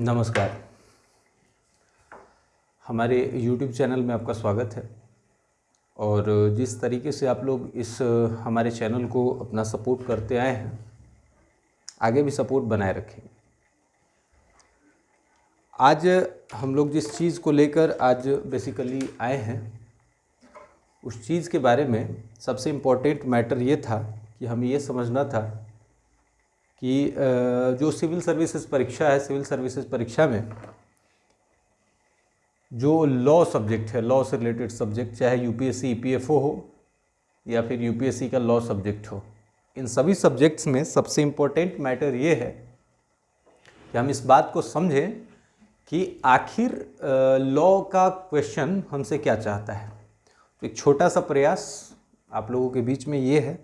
नमस्कार। हमारे YouTube channel में आपका स्वागत है। और जिस तरीके से आप लोग इस, हमारे चैनल को अपना सपोर्ट करते आए हैं, आगे भी सपोर्ट बनाए रखेंगे आज हम लोग जिस चीज़ को लेकर आज बेसिकली आए हैं, उस चीज़ के बारे में सबसे इम्पोर्टेंट मैटर ये था कि हमें ये समझना था कि जो सिविल सर्विसेज़ परीक्षा है, सिविल सर्विसेज़ परीक्षा में जो लॉ सब्जेक्ट है, लॉ से रिलेटेड सब्जेक्ट, चाहे यूपीएससी, ईपीएफओ हो या फिर यूपीएससी का लॉ सब्जेक्ट हो, इन सभी सब्जेक्ट्स में सबसे इम्पोर्टेंट मैटर ये है कि हम इस बात को समझें कि आखिर लॉ का क्वेश्चन हमसे क्या चाहता है। तो एक छोटा सा प्रयास आप लोगों के बीच में ये है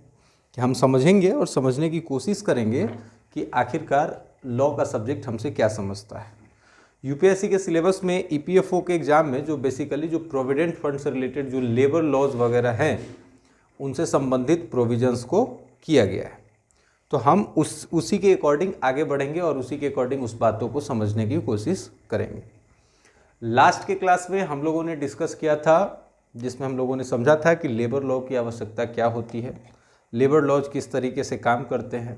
कि हम समझेंगे और समझने की कोशिश करेंगे कि आखिरकार लॉ का सब्जेक्ट हमसे क्या समझता है। यूपीएससी के सिलेबस में ईपीएफओ के एग्ज़ाम में जो बेसिकली जो प्रोविडेंट फंड से रिलेटेड जो लेबर लॉज वगैरह हैं, उनसे संबंधित प्रोविजंस को किया गया है। तो हम उस, उसी के अकॉर्डिंग आगे बढ़ेंगे और उसी के अकॉर्डिंग उस बातों को समझने की कोशिश करेंगे। लास्ट के क्लास में हम लोगों ने डिस्कस किया था, जिसमें हम लोगों ने समझा था कि लेबर लॉ की आवश्यकता क्या होती है। लेबर लॉज किस तरीके से काम करते हैं,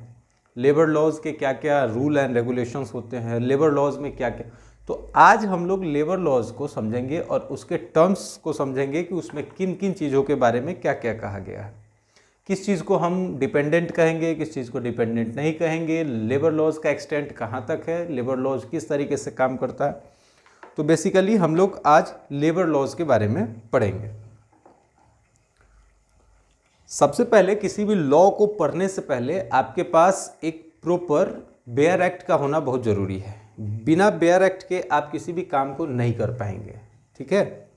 लेबर लॉज के क्या क्या रूल एंड रेगुलेशंस होते हैं, लेबर लॉज में क्या क्या तो आज हम लोग लेबर लॉज को समझेंगे और उसके टर्म्स को समझेंगे कि उसमें किन किन चीज़ों के बारे में क्या क्या कहा गया है। किस चीज़ को हम डिपेंडेंट कहेंगे, किस चीज़ को डिपेंडेंट नहीं कहेंगे, लेबर लॉज का एक्सटेंट कहाँ तक है, लेबर लॉज किस तरीके से काम करता है। तो बेसिकली हम लोग आज लेबर लॉज के बारे में पढ़ेंगे। सबसे पहले किसी भी लॉ को पढ़ने से पहले आपके पास एक प्रॉपर बेयर एक्ट का होना बहुत ज़रूरी है। बिना बेयर एक्ट के आप किसी भी काम को नहीं कर पाएँगे। ठीक है?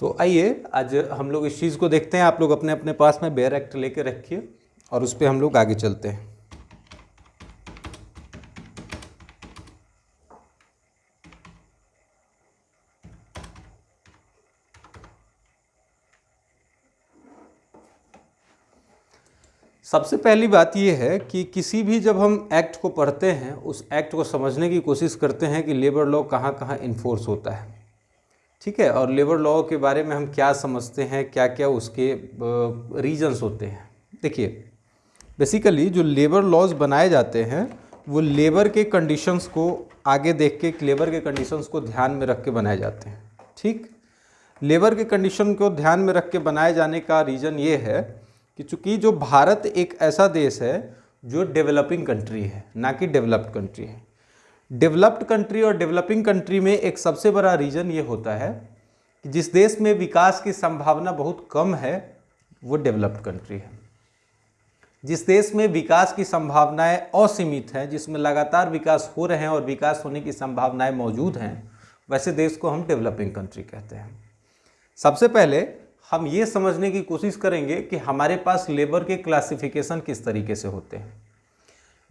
तो आइए, आज हम लोग इस चीज़ को देखते हैं। आप लोग अपने अपने पास में बेयर एक्ट लेके रखिए और उस पर हम लोग आगे चलते हैं। सबसे पहली बात यह है कि किसी भी जब हम एक्ट को पढ़ते हैं, उस एक्ट को समझने की कोशिश करते हैं कि लेबर लॉ कहाँ कहाँ इन्फोर्स होता है। ठीक है, और लेबर लॉ के बारे में हम क्या समझते हैं क्या क्या उसके रीजंस होते हैं। देखिए बेसिकली जो लेबर लॉज बनाए जाते हैं, वो लेबर के कंडीशंस को आगे देख के लेबर के कंडीशंस को ध्यान में रख के बनाए जाते हैं। ठीक? लेबर के कंडीशन को ध्यान में रख के बनाए जाने का रीज़न ये है कि चूँकि जो भारत एक ऐसा देश है, जो डेवलपिंग कंट्री है, ना कि डेवलप्ड कंट्री है। डेवलप्ड कंट्री और डेवलपिंग कंट्री में एक सबसे बड़ा रीज़न ये होता है कि जिस देश में विकास की संभावना बहुत कम है, वो डेवलप्ड कंट्री है। जिस देश में विकास की संभावनाएँ असीमित हैं, जिसमें लगातार विकास हो रहे हैं और विकास होने की संभावनाएँ मौजूद हैं, वैसे देश को हम डेवलपिंग कंट्री कहते हैं। सबसे पहले हम ये समझने की कोशिश करेंगे कि हमारे पास लेबर के क्लासिफिकेशन किस तरीके से होते हैं।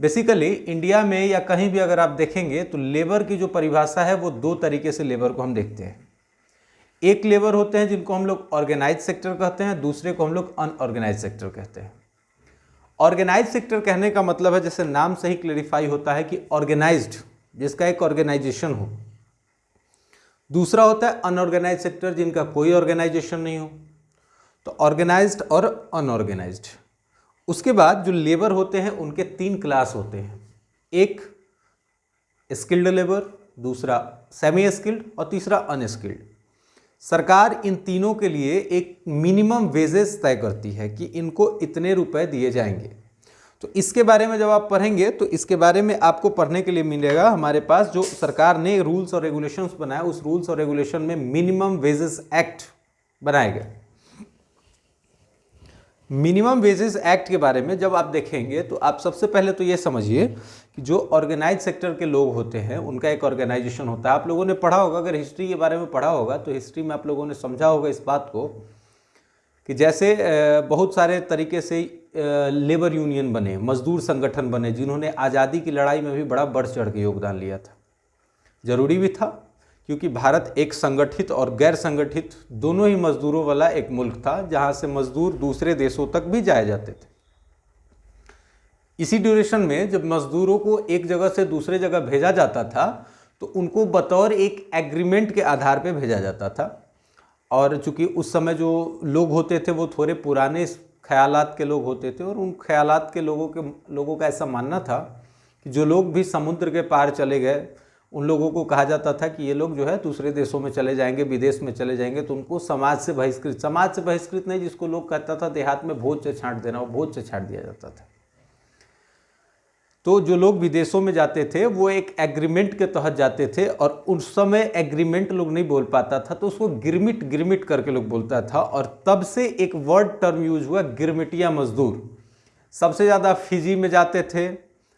बेसिकली इंडिया में या कहीं भी अगर आप देखेंगे तो लेबर की जो परिभाषा है, वो दो तरीके से लेबर को हम देखते हैं। एक लेबर होते हैं, जिनको हम लोग ऑर्गेनाइज सेक्टर कहते हैं, दूसरे को हम लोग अनऑर्गेनाइज सेक्टर कहते हैं। ऑर्गेनाइज सेक्टर कहने का मतलब है, जैसे नाम से ही क्लेरिफाई होता है कि ऑर्गेनाइज्ड जिसका एक ऑर्गेनाइजेशन हो। दूसरा होता है अनऑर्गेनाइज सेक्टर जिनका कोई ऑर्गेनाइजेशन नहीं हो। तो ऑर्गेनाइज्ड और अनऑर्गेनाइज्ड उसके बाद जो लेबर होते हैं, उनके तीन क्लास होते हैं। एक स्किल्ड लेबर, दूसरा सेमी स्किल्ड और तीसरा अनस्किल्ड। सरकार इन तीनों के लिए एक मिनिमम वेजेस तय करती है कि इनको इतने रुपए दिए जाएँगे। तो इसके बारे में जब आप पढ़ेंगे तो इसके बारे में आपको पढ़ने के लिए मिलेगा हमारे पास जो सरकार ने रूल्स और रेगुलेशंस बनाया उस रूल्स और रेगुलेशन में मिनिमम वेजेस एक्ट बनाया गया मिनिमम वेजेस एक्ट के बारे में जब आप देखेंगे तो आप सबसे पहले तो ये समझिए कि जो ऑर्गेनाइज सेक्टर के लोग होते हैं, उनका एक ऑर्गेनाइजेशन होता है। आप लोगों ने पढ़ा होगा, अगर हिस्ट्री के बारे में पढ़ा होगा तो हिस्ट्री में आप लोगों ने समझा होगा इस बात को कि जैसे बहुत सारे तरीके से लेबर यूनियन बने, मजदूर संगठन बने, जिन्होंने आज़ादी की लड़ाई में भी बड़ा बढ़ चढ़ के योगदान लिया था। ज़रूरी भी था क्योंकि भारत एक संगठित और गैर संगठित दोनों ही मजदूरों वाला एक मुल्क था, जहाँ से मजदूर दूसरे देशों तक भी जाए जाते थे। इसी ड्यूरेशन में जब मजदूरों को एक जगह से दूसरे जगह भेजा जाता था तो उनको बतौर एक एग्रीमेंट के आधार पर भेजा जाता था। और चूँकि उस समय जो लोग होते थे, वो थोड़े पुराने ख्यालात के लोग होते थे, और उन ख्यालात के लोगों के, लोगों का ऐसा मानना था कि जो लोग भी समुद्र के पार चले गए उन लोगों को कहा जाता था कि ये लोग जो है दूसरे देशों में चले जाएँगे, विदेश में चले जाएँगे तो उनको समाज से बहिष्कृत, समाज से बहिष्कृत नहीं, जिसको लोग कहता था देहात में भोज से छांट देना, वो भोज से छांट दिया जाता था। तो जो लोग विदेशों में जाते थे, वो एक एग्रीमेंट के तहत जाते थे और उस समय एग्रीमेंट लोग नहीं बोल पाता था तो उसको गिरमिट गिरमिट करके लोग बोलता था और तब से एक वर्ड टर्म यूज़ हुआ, गिरमिटिया मजदूर। सबसे ज़्यादा फिजी में जाते थे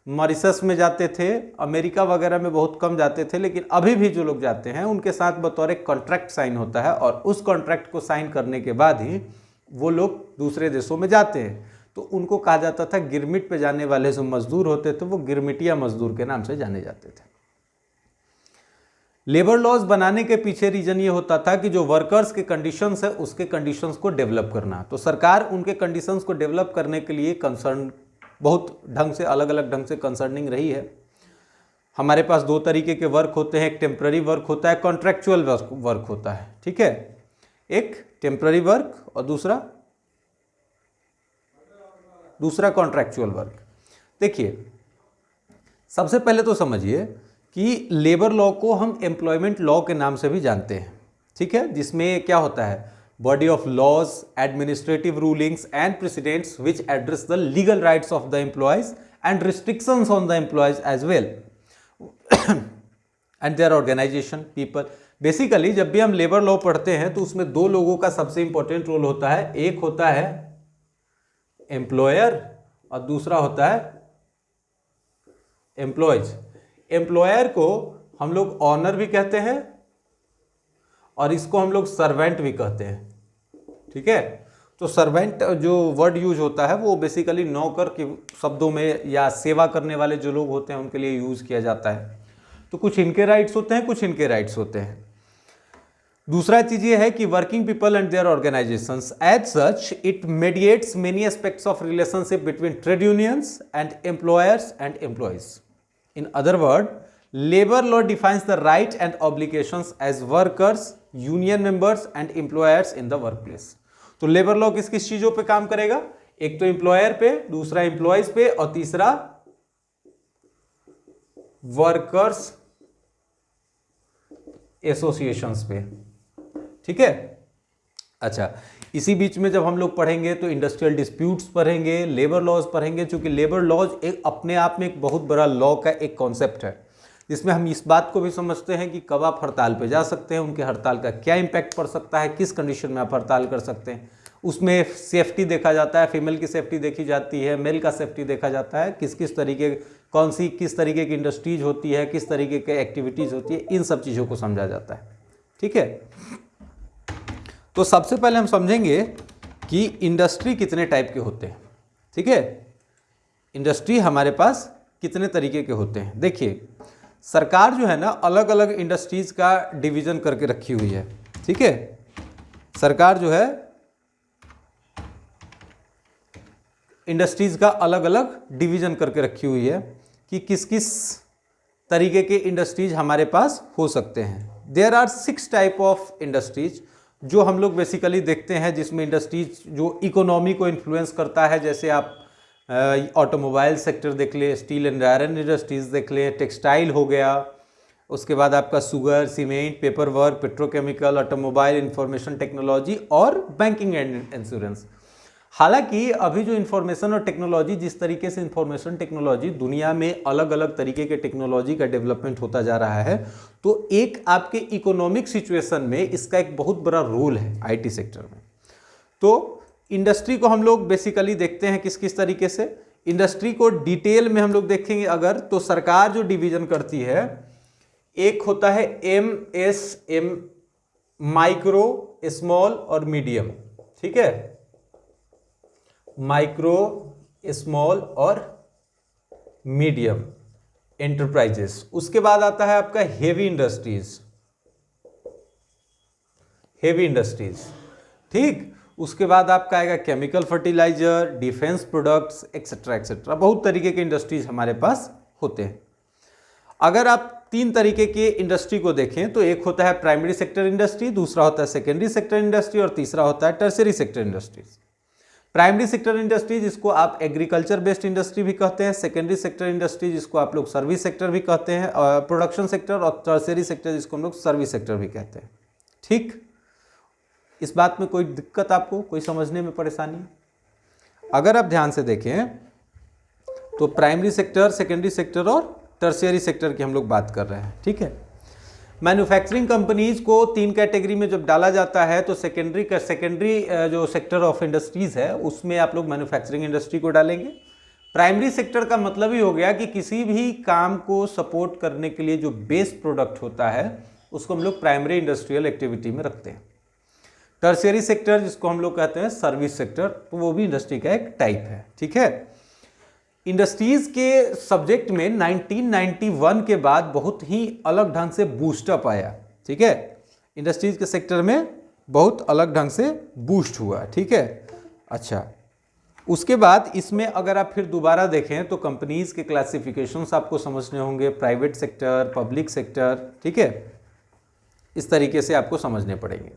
मॉरिसस में जाते थे, अमेरिका वगैरह में बहुत कम जाते थे, लेकिन अभी भी जो लोग जाते हैं, उनके साथ बतौर एक कॉन्ट्रैक्ट साइन होता है और उस कॉन्ट्रैक्ट को साइन करने के बाद ही वो लोग दूसरे देशों में जाते हैं। तो उनको कहा जाता था, गिरमिट पे जाने वाले जो मजदूर होते थे, वो गिरमिटिया मजदूर के नाम से जाने जाते थे। लेबर लॉज बनाने के पीछे रीजन ये होता था कि जो वर्कर्स के कंडीशंस है, उसके कंडीशंस को डेवलप करना। तो सरकार उनके कंडीशंस को डेवलप करने के लिए कंसर्न बहुत ढंग से अलग अलग ढंग से कंसर्निंग रही है। हमारे पास दो तरीके के वर्क होते हैं, एक टेम्प्ररी वर्क होता है कॉन्ट्रेक्चुअल वर्क होता है, ठीक है? एक टेम्प्ररी वर्क और दूसरा दूसरा कॉन्ट्रैक्चुअल वर्क देखिए, सबसे पहले तो समझिए कि लेबर लॉ को हम एम्प्लॉयमेंट लॉ के नाम से भी जानते हैं, ठीक है? जिसमें क्या होता है? Body of laws administrative rulings and precedents which address the legal rights of the employees and restrictions on the employees as well and their organisation people basically जब भी हम लेबर लॉ पढ़ते हैं तो उसमें दो लोगों का सबसे इंपॉर्टेंट रोल होता है। एक होता है एम्प्लॉयर और दूसरा होता है एम्प्लॉयज़ एम्प्लॉयर को हम लोग ऑनर भी कहते हैं और इसको हम लोग सर्वेंट भी कहते हैं। ठीक है? तो सर्वेंट जो वर्ड यूज़ होता है, वो बेसिकली नौकर के शब्दों में या सेवा करने वाले जो लोग होते हैं, उनके लिए यूज़ किया जाता है। तो कुछ इनके राइट्स होते हैं, कुछ इनके राइट्स होते हैं। दूसरा चीज़ ये है कि working people and their organisation as such it mediates many aspects of relationship between trade unions and employers and employees in other word labour law defines the right and obligations as workers union members and employers in the workplace तो labour law किस किस चीज़ों पे काम करेगा? एक तो employer पे, दूसरा एम्प्लॉयज़ पे और तीसरा वर्कर्स एसोसिएशंस पे। ठीक है? अच्छा इसी बीच में जब हम लोग पढ़ेंगे तो इंडस्ट्रियल डिस्प्यूट्स पढ़ेंगे लेबर लॉज पढ़ेंगे क्योंकि लेबर लॉज एक अपने आप में एक बहुत बड़ा लॉ का एक कॉन्सेप्ट है। जिसमें हम इस बात को भी समझते हैं कि कब आप हड़ताल पे जा सकते हैं, उनके हड़ताल का क्या इम्पैक्ट पड़ सकता है, किस कंडीशन में आप हड़ताल कर सकते हैं। उसमें सेफ्टी देखा जाता है, फीमेल की सेफ्टी देखी जाती है, मेल का सेफ्टी देखा जाता है किस किस तरीके कौन सी किस तरीके की इंडस्ट्रीज़ होती है, किस तरीके की एक्टिविटीज़ होती है, इन सब चीज़ों को समझा जाता है। ठीक है? तो सबसे पहले हम समझेंगे कि इंडस्ट्री कितने टाइप के होते हैं। ठीक है? इंडस्ट्री हमारे पास कितने तरीके के होते हैं। देखिए, सरकार जो है ना अलग अलग इंडस्ट्रीज़ का डिवीज़न करके रखी हुई है। ठीक है? सरकार जो है इंडस्ट्रीज़ का अलग अलग डिवीज़न करके रखी हुई है कि किस किस तरीके के इंडस्ट्रीज़ हमारे पास हो सकते हैं। There are six type of industries जो हम लोग बेसिकली देखते हैं जिसमें इंडस्ट्रीज़ जो इकोनॉमी को इन्फ्लुएंस करता है। जैसे आप ऑटोमोबाइल सेक्टर देख ले स्टील एंड आयरन इंडस्ट्रीज़ देख ले टेक्सटाइल हो गया, उसके बाद आपका sugar cement paper work petrochemical automobile information technology और बैंकिंग एंड इंश्योरेंस हालाँकि अभी जो इन्फॉर्मेशन और टेक्नोलॉजी जिस तरीके से इन्फॉर्मेशन टेक्नोलॉजी दुनिया में अलग अलग तरीके के टेक्नोलॉजी का डेवलपमेंट होता जा रहा है तो एक आपके इकोनॉमिक सिचुएशन में इसका एक बहुत बड़ा रोल है आईटी सेक्टर में। तो इंडस्ट्री को हम लोग बेसिकली देखते हैं किस किस तरीके से। इंडस्ट्री को डिटेल में हम लोग देखेंगे अगर तो सरकार जो डिवीज़न करती है, एक होता है M S M micro small और मीडियम ठीक है? माइक्रो स्मॉल और मीडियम एंटरप्राइजेस उसके बाद आता है आपका हेवी इंडस्ट्रीज़ हेवी इंडस्ट्रीज़ ठीक? उसके बाद आपका आएगा chemical fertiliser defence products etcetera etcetera बहुत तरीके के इंडस्ट्रीज़ हमारे पास होते हैं। अगर आप तीन तरीके के इंडस्ट्री को देखें तो एक होता है प्राइमरी सेक्टर इंडस्ट्री दूसरा होता है सेकेंडरी सेक्टर इंडस्ट्री और तीसरा होता है tertiary sector industries primary sector industry, जिसको आप एग्रीकल्चर बेस्ड इंडस्ट्री भी कहते हैं, सेकेंडरी सेक्टर इंडस्ट्री, जिसको आप लोग सर्विस सेक्टर भी कहते हैं प्रोडक्शन सेक्टर और टर्सरी सेक्टर जिसको हम लोग सर्विस सेक्टर भी कहते हैं। ठीक? इस बात में कोई दिक्कत आपको? कोई समझने में परेशानी? अगर आप ध्यान से देखें तो प्राइमरी सेक्टर, सेकेंडरी सेक्टर और टर्सियरी सेक्टर की हम लोग बात कर रहे हैं। ठीक है? मैन्युफैक्चरिंग कंपनीज़ को तीन कैटेगरी में जब डाला जाता है तो सेकेंडरी का सेकेंडरी जो सेक्टर ऑफ़ इंडस्ट्रीज़ है, उसमें आप लोग मैन्युफैक्चरिंग इंडस्ट्री को डालेंगे। प्राइमरी सेक्टर का मतलब ही हो गया कि किसी भी काम को सपोर्ट करने के लिए जो बेस प्रोडक्ट होता है, उसको हम लोग प्राइमरी इंडस्ट्रियल एक्टिविटी में रखते हैं। टर्सियरी सेक्टर जिसको हम लोग कहते हैं सर्विस सेक्टर तो वो भी इंडस्ट्री का एक टाइप है, ठीक है? इंडस्ट्रीज़ के सब्जेक्ट में 1991 के बाद बहुत ही अलग ढंग से बूस्टअप आया, ठीक है? इंडस्ट्रीज़ के सेक्टर में बहुत अलग ढंग से बूस्ट हुआ, ठीक है? अच्छा उसके बाद इसमें अगर आप फिर दोबारा देखें तो कंपनीज़ के क्लासिफिकेशंस आपको समझने होंगे प्राइवेट सेक्टर पब्लिक सेक्टर ठीक है? इस तरीके से आपको समझने पड़ेंगे।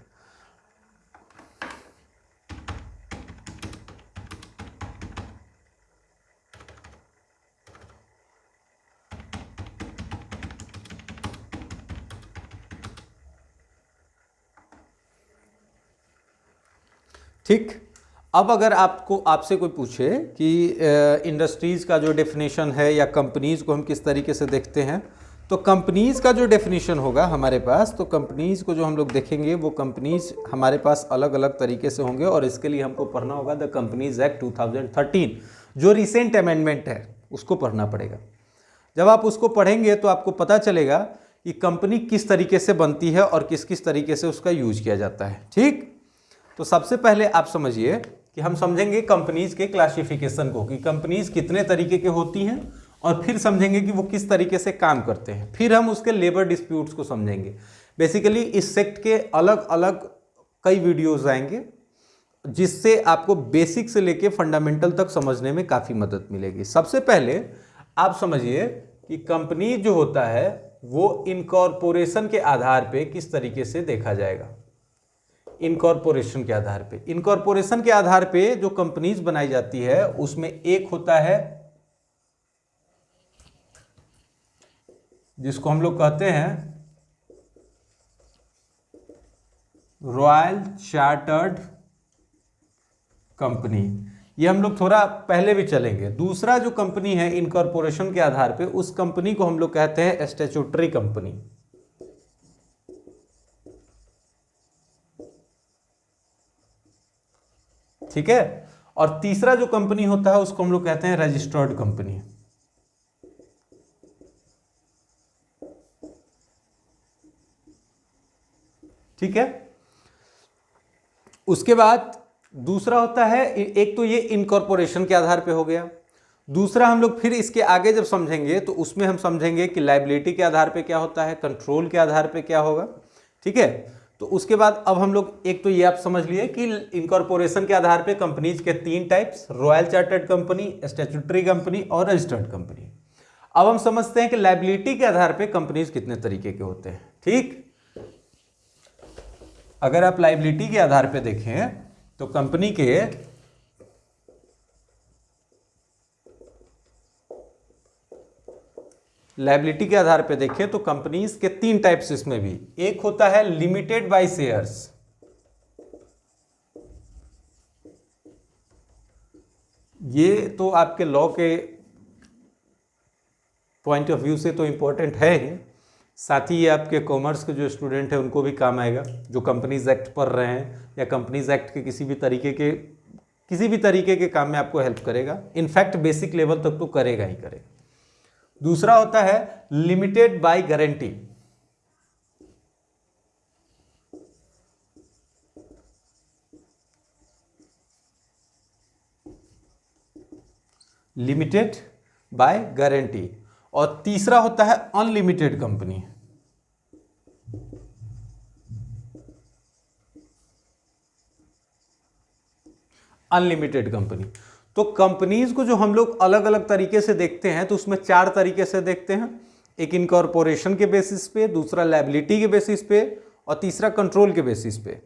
ठीक? अब अगर आपको, आपसे कोई पूछे कि इंडस्ट्रीज़ का जो डेफिनेशन है या कंपनीज़ को हम किस तरीके से देखते हैं तो कंपनीज़ का जो डेफिनेशन होगा हमारे पास तो कंपनीज़ को जो हम लोग देखेंगे, वो कंपनीज़ हमारे पास अलग अलग तरीके से होंगे और इसके लिए हमको पढ़ना होगा द कंपनीज़ एक्ट 2013 जो रिसेंट अमेंडमेंट है, उसको पढ़ना पड़ेगा। जब आप उसको पढ़ेंगे तो आपको पता चलेगा कि कंपनी किस तरीके से बनती है और किस किस तरीके से उसका यूज़ किया जाता है। ठीक? तो सबसे पहले आप समझिए कि हम समझेंगे कंपनीज़ के क्लासिफिकेशन को, कि कंपनीज़ कितने तरीके के होती हैं और फिर समझेंगे कि वो किस तरीके से काम करते हैं। फिर हम उसके लेबर डिस्प्यूट्स को समझेंगे। बेसिकली इस सेक्ट के अलग अलग कई वीडियोस आएँगे, जिससे आपको बेसिक से लेके फंडामेंटल तक समझने में काफ़ी मदद मिलेगी। सबसे पहले आप समझिए कि कंपनी जो होता है, वो इनकॉर्पोरेशन के आधार पे किस तरीके से देखा जाएगा। इनकॉर्पोरेशन के आधार पे। इनकॉर्पोरेशन के आधार पे जो कंपनीज़ बनाई जाती है, उसमें एक होता है जिसको हम लोग कहते हैं रॉयल चार्टर्ड कंपनी ये हम लोग थोड़ा पहले भी चलेंगे। दूसरा जो कंपनी है इनकॉर्पोरेशन के आधार पे, उस कंपनी को हम लोग कहते हैं स्टेचुटरी कंपनी ठीक है? और तीसरा जो कंपनी होता है, उसको हम लोग कहते हैं रजिस्टर्ड कंपनी ठीक है? उसके बाद दूसरा होता है, एक तो ये इनकॉर्पोरेशन के आधार पे हो गया। दूसरा हम लोग फिर इसके आगे जब समझेंगे तो उसमें हम समझेंगे कि लाइबिलिटी के आधार पे क्या होता है कंट्रोल के आधार पे क्या होगा। ठीक है? तो उसके बाद अब हम लोग, एक तो ये आप समझ लिए कि इनकॉर्पोरेशन के आधार पे कंपनीज़ के तीन types royal chartered company statutory company और रजिस्टर्ड कंपनी अब हम समझते हैं कि लाइबिलिटी के आधार पे कंपनीज़ कितने तरीके के होते हैं, ठीक? अगर आप लाइबिलिटी के आधार पे देखें तो कंपनी के लाइबिलिटी के आधार पे देखें तो कंपनीज़ के तीन टाइप्स इसमें भी। एक होता है लिमिटेड बाय शेयर्स ये तो आपके लॉ के पॉइंट ऑफ़ व्यू से तो इंपॉर्टेंट है ही। साथ ही ये आपके कॉमर्स के जो स्टूडेंट हैं, उनको भी काम आएगा। जो कंपनीज़ एक्ट पढ़ रहे हैं या कंपनीज़ एक्ट के किसी भी तरीके के, किसी भी तरीके के काम में आपको हेल्प करेगा। इनफैक्ट बेसिक लेवल तक तो करेगा ही करेगा। दूसरा होता है limited by guarantee limited by guarantee और तीसरा होता है अनलिमिटेड कंपनी अनलिमिटेड कंपनी तो कंपनीज़ को जो हम लोग अलग अलग तरीके से देखते हैं तो उसमें चार तरीके से देखते हैं। एक इनकॉर्पोरेशन के बेसिस पे, दूसरा लाइबिलिटी के बेसिस पे और तीसरा कंट्रोल के बेसिस पे।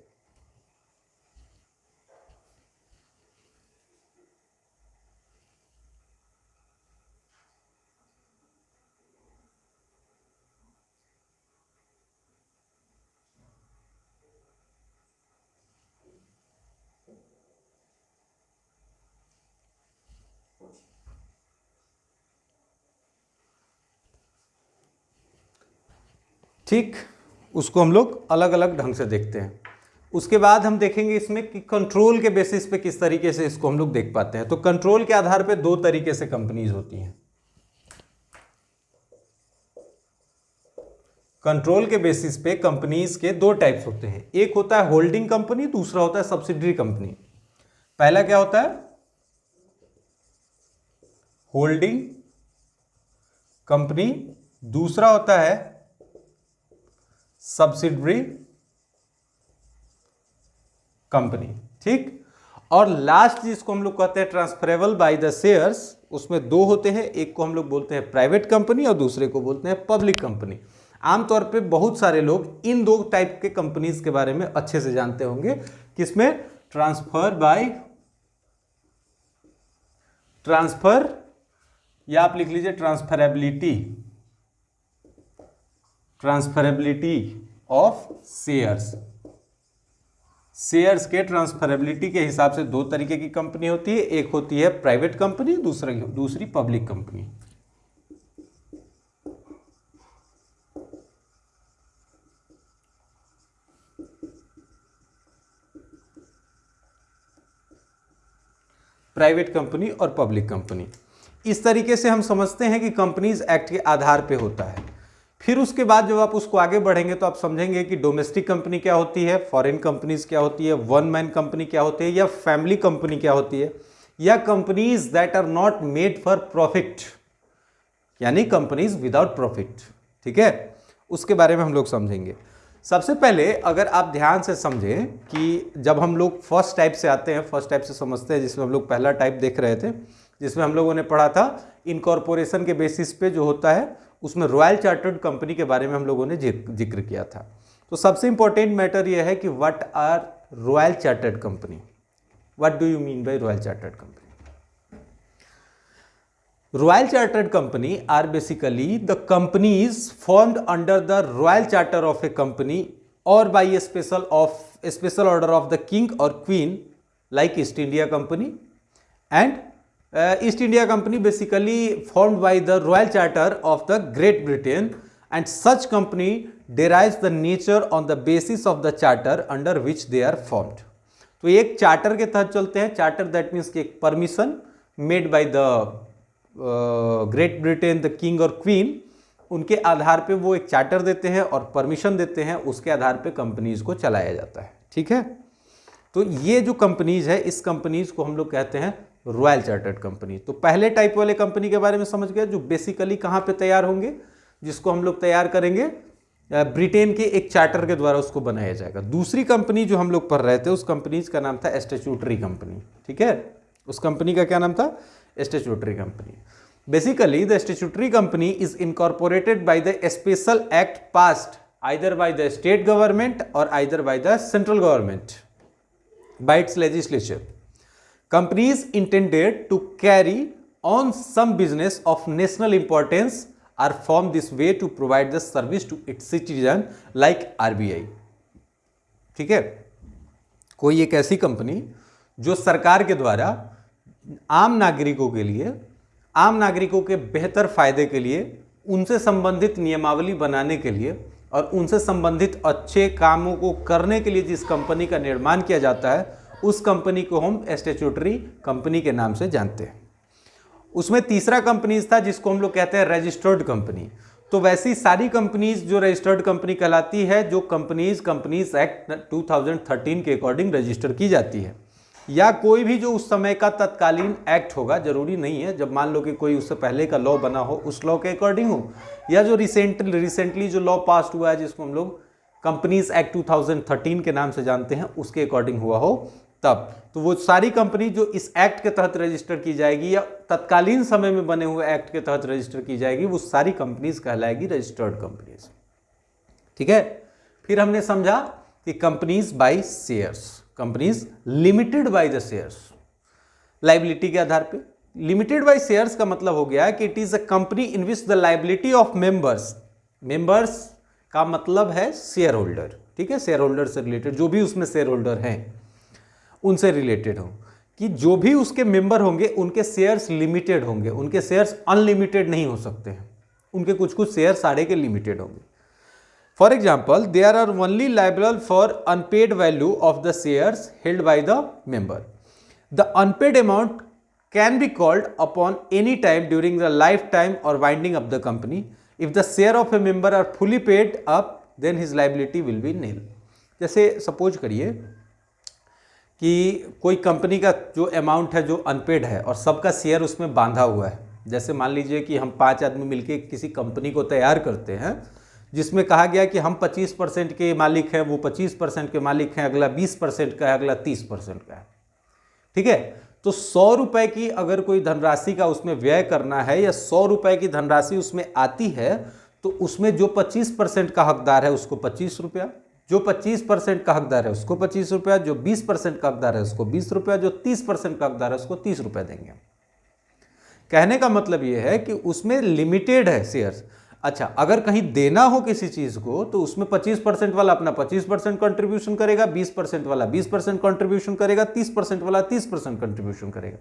ठीक, उसको हम लोग अलग अलग ढंग से देखते हैं। उसके बाद हम देखेंगे इसमें कि कंट्रोल के बेसिस पे किस तरीके से इसको हम लोग देख पाते हैं। तो कंट्रोल के आधार पे दो तरीके से कंपनीज़ होती हैं। कंट्रोल के बेसिस पे कंपनीज़ के दो टाइप्स होते हैं। एक होता है होल्डिंग कंपनी दूसरा होता है सब्सिडरी कंपनी पहला क्या होता है? होल्डिंग कंपनी दूसरा होता है सब्सिडरी कंपनी ठीक? और लास्ट जिसको हम लोग कहते हैं ट्रांसफरेबल बाय द शेयर्स उसमें दो होते हैं, एक को हम लोग बोलते हैं प्राइवेट कंपनी और दूसरे को बोलते हैं पब्लिक कंपनी आमतौर पे बहुत सारे लोग इन दो टाइप के कंपनीज़ के बारे में अच्छे से जानते होंगे, किसमें? ट्रांसफ़र बाय ट्रांसफ़र या आप लिख लीजिए transferability transferability of shares shares के ट्रांसफरेबिलिटी के हिसाब से दो तरीके की कंपनी होती है। एक होती है प्राइवेट कंपनी दूसरा दूसरी पब्लिक कंपनी प्राइवेट कंपनी और पब्लिक कंपनी इस तरीके से हम समझते हैं कि कंपनीज़ एक्ट के आधार पे होता है। फिर उसके बाद जब आप उसको आगे बढ़ेंगे तो आप समझेंगे कि डोमेस्टिक कंपनी क्या होती है फॉरेन कंपनीज़ क्या होती है वन मैन कंपनी क्या होती है, या फैमिली कंपनी क्या होती है, या companies that are not made for profit यानी कंपनीज़ विदाउट प्रॉफिट ठीक है? उसके बारे में हम लोग समझेंगे। सबसे पहले अगर आप ध्यान से समझें कि जब हम लोग फ़र्स्ट टाइप से आते हैं फ़र्स्ट टाइप से समझते हैं, जिसमें हम लोग पहला टाइप देख रहे थे, जिसमें हम लोगों ने पढ़ा था इनकॉर्पोरेशन के बेसिस पे जो होता है उसमें रॉयल चार्टर्ड कंपनी के बारे में हम लोगों ने ज़िक्र किया था। तो सबसे इंपॉर्टेंट मैटर यह है कि what are royal chartered company what do you mean by royal chartered company royal chartered company are basically the companies formed under the royal charter of a company और by a special of special order of the king और queen like East India company and East India company basically form by the royal charter of the Great Britain and such company derives the nature on the basis of the charter under which they are formed तो एक charter के तहत चलते हैं। Charter that means की एक permission made by the Great Britain the king और queen उनके आधार पे वो एक चार्टर देते हैं और परमिशन देते हैं। उसके आधार पे कंपनीज़ को चलाया जाता है। ठीक है? तो ये जो कंपनीज़ है, इस कंपनीज़ को हम लोग कहते हैं रॉयल चार्टर्ड कंपनी तो पहले टाइप वाले कंपनी के बारे में समझ गए जो बेसिकली कहाँ पे तैयार होंगे, जिसको हम लोग तैयार करेंगे ब्रिटेन के एक चार्टर के द्वारा उसको बनाया जाएगा। दूसरी कंपनी जो हम लोग पढ़ रहे थे, उस कंपनी का नाम था एस्टेचूटरी कंपनी ठीक है? उस कंपनी का क्या नाम था? Statutory company basically the statutory company is incorporated by the special act passed either by the state government और either by the central government by its legislature companies intended to carry on some business of national importance are formed this way to provide the service to its citizen like RBI ठीक है कोई एक ऐसी company जो सरकार के द्वारा आम नागरिकों के लिए आम नागरिकों के बेहतर फ़ायदे के लिए उनसे संबंधित नियमावली बनाने के लिए और उनसे संबंधित अच्छे कामों को करने के लिए जिस कंपनी का निर्माण किया जाता है उस कंपनी को हम स्टेचुटरी कंपनी के नाम से जानते हैं। उसमें तीसरा कंपनीज़ था जिसको हम लोग कहते हैं रजिस्टर्ड कंपनी तो वैसी सारी कंपनीज़ जो रजिस्टर्ड कंपनी कहलाती है, जो कंपनीज़ कंपनीज़ एक्ट 2013 के अकॉर्डिंग रजिस्टर की जाती है। या कोई भी जो उस समय का तत्कालीन एक्ट होगा, ज़रूरी नहीं है, जब मान लो कि कोई उससे पहले का लॉ बना हो, उस लॉ के अकॉर्डिंग हो। या जो रिसेंटली रिसेंटली जो लॉ पास हुआ है, जिसको हम लोग कंपनीज़ एक्ट 2013 के नाम से जानते हैं, उसके अकॉर्डिंग हुआ हो। तब। तो वो सारी कंपनी जो इस एक्ट के तहत रजिस्टर की जाएगी या तत्कालीन समय में बने हुए एक्ट के तहत रजिस्टर की जाएगी, वो सारी कंपनीज़ कहलाएगी रजिस्टर्ड कंपनीज़। ठीक है? फिर हमने समझा कि companies by shares, companies limited by the shares. Liability के आधार पे। लिमिटेड बाय शेयर्स का मतलब हो गया कि it is a company in which the liability of members members का मतलब है शेयर होल्डर ठीक है? शेयर होल्डर से रिलेटेड, जो भी उसमें शेयर होल्डर हैं। उनसे रिलेटेड हो। कि जो भी उसके मेंबर होंगे, उनके शेयर्स लिमिटेड होंगे। उनके शेयर्स अनलिमिटेड नहीं हो सकते हैं। उनके कुछ कुछ शेयर सारे के लिमिटेड होंगे। For example they are are only liable for unpaid value of the shares held by the member the unpaid amount can be called upon any time during the life time और winding of the company if the share of a member are fully paid up then his liability will be nil जैसे suppose करिए कि कोई company का जो amount है, जो unpaid है, और सबका शेयर उसमें बांधा हुआ है। जैसे मान लीजिए कि हम पाँच आदमी मिलके किसी कंपनी को तैयार करते हैं, जिसमें कहा गया कि हम 25 परसेंट के मालिक हैं, वो 25 परसेंट के मालिक हैं, अगला 20 परसेंट का है, अगला 30 परसेंट का है। ठीक है? तो सौ रुपए की अगर कोई धनराशि का उसमें व्यय करना है, या सौ रुपए की धनराशि उसमें आती है तो उसमें जो 25 परसेंट का हकदार है, उसको पच्चीस रुपया जो 25 परसेंट का हकदार है उसको पच्चीस रुपया, जो 20 परसेंट का हकदार है उसको 20 रुपया, जो 30 परसेंट का हकदार है उसको 30 रुपया देंगे कहने का मतलब यह है कि उसमें लिमिटेड है शेयर्स अच्छा अगर कहीं देना हो किसी चीज़ को तो उसमें 25 परसेंट वाला अपना 25 परसेंट कॉन्ट्रीब्यूशन करेगा 20 परसेंट वाला 20 परसेंट कॉन्ट्रीब्यूशन करेगा 30 परसेंट वाला 30 परसेंट कॉन्ट्रीब्यूशन करेगा।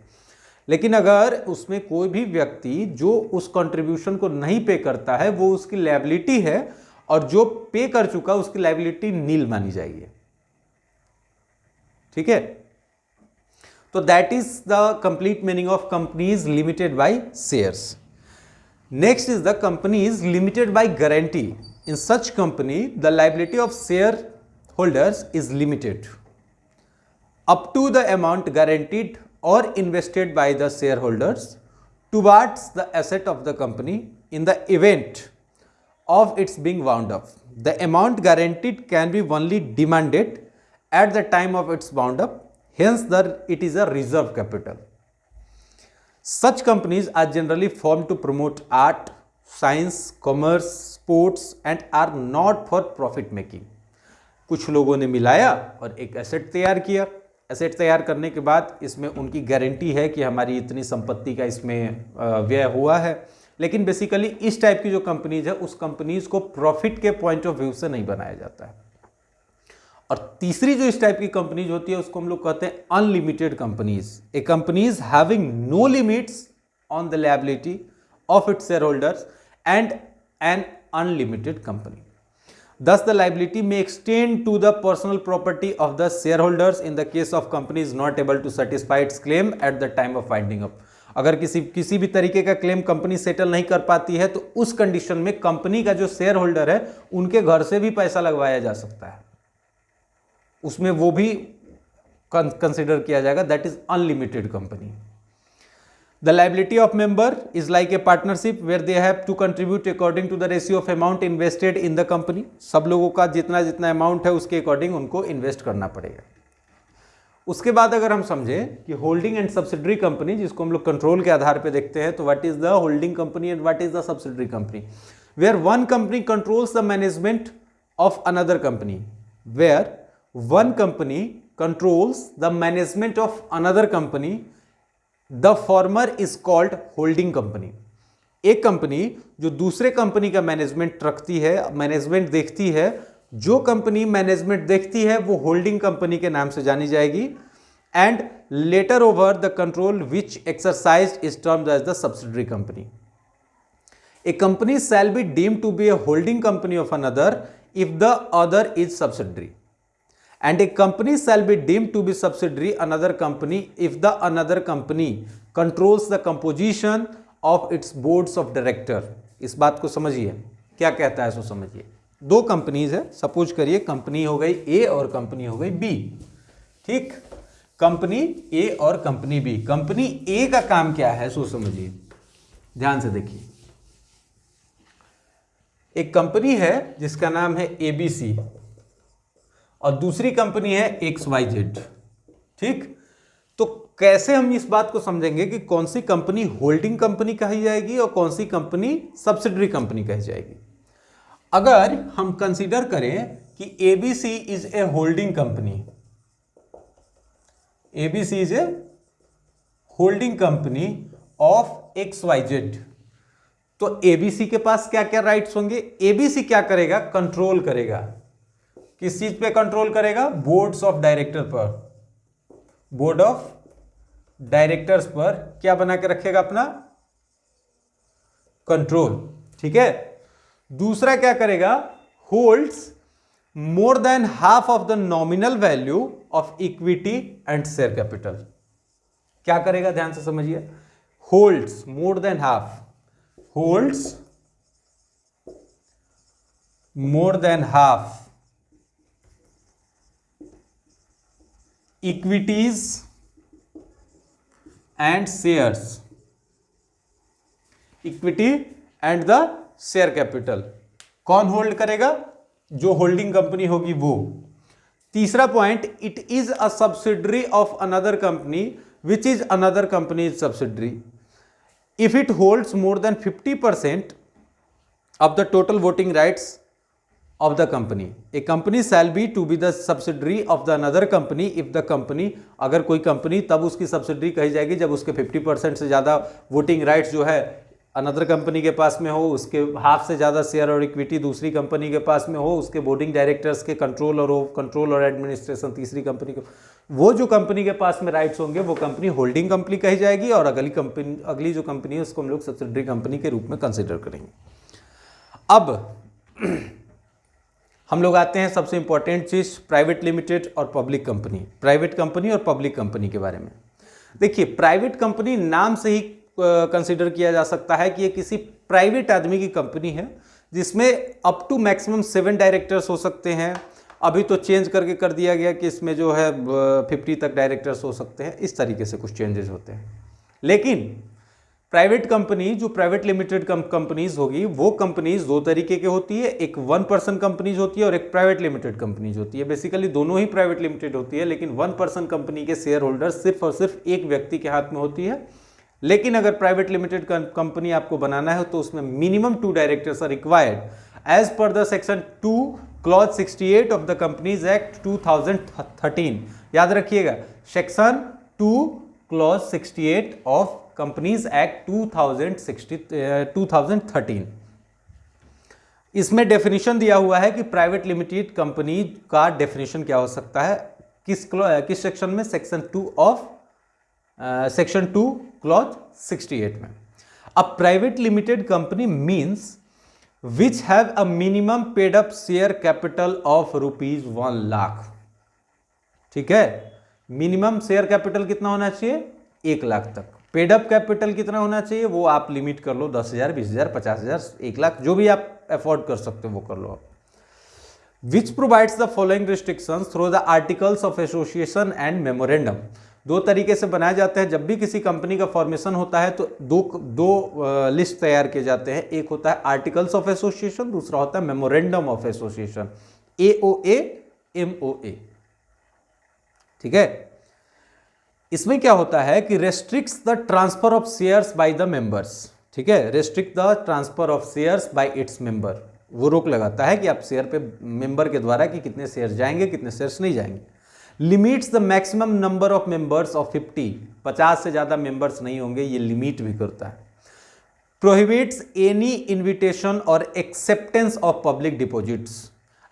लेकिन अगर उसमें कोई भी व्यक्ति जो उस कॉन्ट्रीब्यूशन को नहीं पे करता है, वो उसकी लेबिलिटी है और जो पे कर चुका उसकी लाइबिलिटी नील मानी जाएगी। ठीक है? तो that is the complete meaning of companies limited by shares next is the company is limited by guarantee in such company the liability of share holders is limited up to the amount guaranteed और invested by the share holders towards the asset of the company in the event of its being wound up. The amount guaranteed can be only demanded at the time of its wound up, hence the, it is a reserve capital. Such companies are generally formed to promote art, science, commerce, sports and are not for profit making. कुछ लोगों ने मिलाया और एक asset तैयार किया asset तैयार करने के बाद इसमें उनकी गारंटी है कि हमारी इतनी संपत्ति का इसमें व्यय हुआ है लेकिन बेसिकली इस टाइप की जो कंपनीज़ है उस कंपनीज़ को प्रॉफिट के पॉइंट ऑफ़ व्यू से नहीं बनाया जाता है। और तीसरी जो इस टाइप की कंपनीज़ होती है उसको हम लोग कहते हैं unlimited companies a companies having no limits on the liability of its share holders and an unlimited company Thus, the liability may extend to the personal property of the shareholders in the case of companies not able to satisfy its claim at the time of winding. अगर किसी किसी भी तरीके का claim company settle नहीं कर पाती है तो उस कंडीशन में कंपनी का जो शेयर होल्डर है, उनके घर से भी पैसा लगवाया जा सकता है। उसमें वो भी कंसिडर किया जाएगा that is unlimited company the liability of member is like a partnership where they have to contribute according to the ratio of amount invested in the company सब लोगों का जितना जितना अमाउंट है, उसके अकॉर्डिंग उनको इन्वेस्ट करना पड़ेगा। उसके बाद अगर हम समझें कि होल्डिंग एंड सब्सिडरी कंपनी, जिसको हम लोग कंट्रोल के आधार पे देखते हैं तो what is the holding company and what is the subsidiary company where one company controls the management of another company where one company controls the management of another company the former is called holding company एक company जो दूसरे company का management रखती है management देखती है जो company management देखती है, वो होल्डिंग कंपनी के नाम से जानी जाएगी। And latter over the control which exercise is term as the subsidiary company a company shall be deem to be a holding company of another if the other is subsidiary and a company shall be deemed to be subsidiary another company if the another company controls the composition of its boards of director. इस बात को समझिए। क्या कहता है सो समझिए। दो companies है। सपोज़ करिए कंपनी हो गई ए और कंपनी हो गई बी ठीक? कंपनी ए और कंपनी बी कंपनी ए का काम क्या है? सो समझिए। ध्यान से देखिए। एक कंपनी है जिसका नाम है एबीसी और दूसरी कंपनी है एक्स वाई जेड ठीक? तो कैसे हम इस बात को समझेंगे कि कौन सी कंपनी होल्डिंग कंपनी कही जाएगी और कौन सी कंपनी सब्सिडरी कंपनी कही जाएगी? अगर हम कंसीडर करें कि ABC is a holding company ABC is a holding company of X Y Z तो एबीसी के पास क्या क्या राइट्स होंगे एबीसी क्या करेगा? कंट्रोल करेगा। किस चीज़ पे कंट्रोल करेगा? बोर्ड्स ऑफ़ डायरेक्टर पर। बोर्ड ऑफ़ डायरेक्टर्स पर क्या बना के रखेगा अपना? कंट्रोल ठीक है? दूसरा क्या करेगा? Holds more than half of the nominal value of equity and share capital क्या करेगा? ध्यान से समझिए। Holds more than half holds more than half equities and shares equity and the share capital. कौन होल्ड करेगा? जो होल्डिंग कंपनी होगी वो। तीसरा point, it is a subsidiary of another company, which is another company is subsidiary. If it holds more than 50 percent of the total voting rights of the company a company shall be to be the subsidiary of the another company, if the company, अगर कोई company, तब उसकी subsidiary कही जाएगी जब उसके 50 percent से ज़्यादा वोटिंग राइट्स जो है अनदर कंपनी के पास में हो, उसके हाफ़ से ज़्यादा शेयर और इक्विटी दूसरी कंपनी के पास में हो, उसके बोर्डिंग डायरेक्टर्स के कंट्रोल और कंट्रोल और एडमिनिस्ट्रेशन तीसरी कंपनी के वो जो कंपनी के पास में राइट्स होंगे, वो कंपनी होल्डिंग कंपनी कही जाएगी और अगली कंपनी अगली जो कंपनी है, उसको हम लोग सब्सिडरी कंपनी के रूप में कंसिडर करेंगे। अब, हम लोग आते हैं सबसे इंपॉर्टेंट चीज़ प्राइवेट लिमिटेड और पब्लिक कंपनी प्राइवेट कंपनी और पब्लिक कंपनी के बारे में। देखिए प्राइवेट कंपनी नाम से ही कंसिडर किया जा सकता है कि ये किसी प्राइवेट आदमी की कंपनी है, जिसमें up to maximum seven directors हो सकते हैं। अभी तो चेंज करके कर दिया गया कि इसमें जो है फिफ्टी तक डायरेक्टर्स हो सकते हैं। इस तरीके से कुछ चेंजेस होते हैं। लेकिन प्राइवेट कंपनी जो प्राइवेट लिमिटेड कंपनीज़ होगी, वो कंपनीज़ दो तरीके की होती है। एक वन पर्सन कंपनीज़ होती है और एक प्राइवेट लिमिटेड कंपनीज़ होती है। बेसिकली दोनों ही प्राइवेट लिमिटेड होती है, लेकिन वन पर्सन कंपनी के शेयर होल्डर सिर्फ़ और सिर्फ़ एक व्यक्ति के हाथ में होती है। लेकिन अगर प्राइवेट लिमिटेड कंपनी आपको बनाना है तो उसमें minimum two directors are required as per the section two clause 68 of the companies act 2013 याद रखिएगा section two clause 68 of companies act 2060 2013 इसमें डेफिनेशन दिया हुआ है कि प्राइवेट लिमिटेड कंपनी का डेफिनेशन क्या हो सकता है? किस क्लॉ किस सेक्शन में? Section two of section two clause 68 में। अब private limited company means which have a minimum paid up share capital of rupees one lakh ठीक है? मिनिमम शेयर कैपिटल कितना होना चाहिए? एक लाख तक। पेडअप कैपिटल कितना होना चाहिए? वो आप लिमिट कर लो, दस हज़ार, बीस हज़ार, पचास हज़ार, एक लाख, जो भी आप अफोर्ड कर सकते हो, वो कर लो आप। Which provides the following restriction through the articles of association and memorandum दो तरीके से बनाए जाते हैं। जब भी किसी कंपनी का फॉर्मेशन होता है तो दो दो लिस्ट तैयार किए जाते हैं। एक होता है आर्टिकल्स ऑफ़ एसोसिएशन दूसरा होता है memorandum of association A O A M O A ठीक है? इसमें क्या होता है कि restricts the transfer of shares by the members ठीक है? Restrict the transfer of shares by its member वो रोक लगाता है कि आप शेयर पे मेंबर के द्वारा कि कितने शेयर जाएँगे, कितने शेयर्स नहीं जाएँगे। Limits the maximum number of members of 50 50 से ज़्यादा मेंबर्स नहीं होंगे, ये लिमिट भी करता है। प्रोहिबिट्स एनी इन्विटेशन और एक्सेप्टेंस ऑफ़ पब्लिक डिपॉजिट्स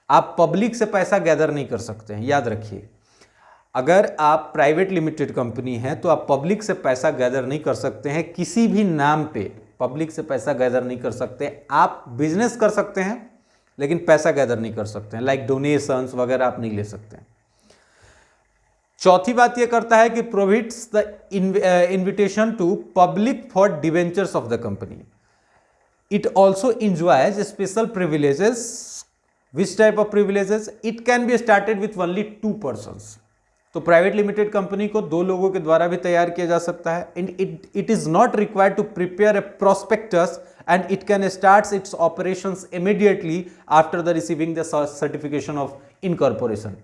आप पब्लिक से पैसा गैदर नहीं कर सकते हैं, याद रखिए। अगर आप प्राइवेट लिमिटेड कंपनी हैं तो आप पब्लिक से पैसा गैदर नहीं कर सकते हैं, किसी भी नाम पे। पब्लिक से पैसा गैदर नहीं कर सकते। आप बिज़नेस कर सकते हैं, लेकिन पैसा गैदर नहीं कर सकते हैं। लाइक डोनेशंस वगैरह आप नहीं ले सकते हैं। चौथी बात यह करता है कि prohibits the invitation to public for debentures of the company it also enjoys special privileges which type of privileges it can be started with only two person तो प्राइवेट लिमिटेड कंपनी को दो लोगों के द्वारा भी तैयार किया जा सकता है। And it it is not required to prepare a prospectus and it can start its operation immediately after the receiving the certification of incorporation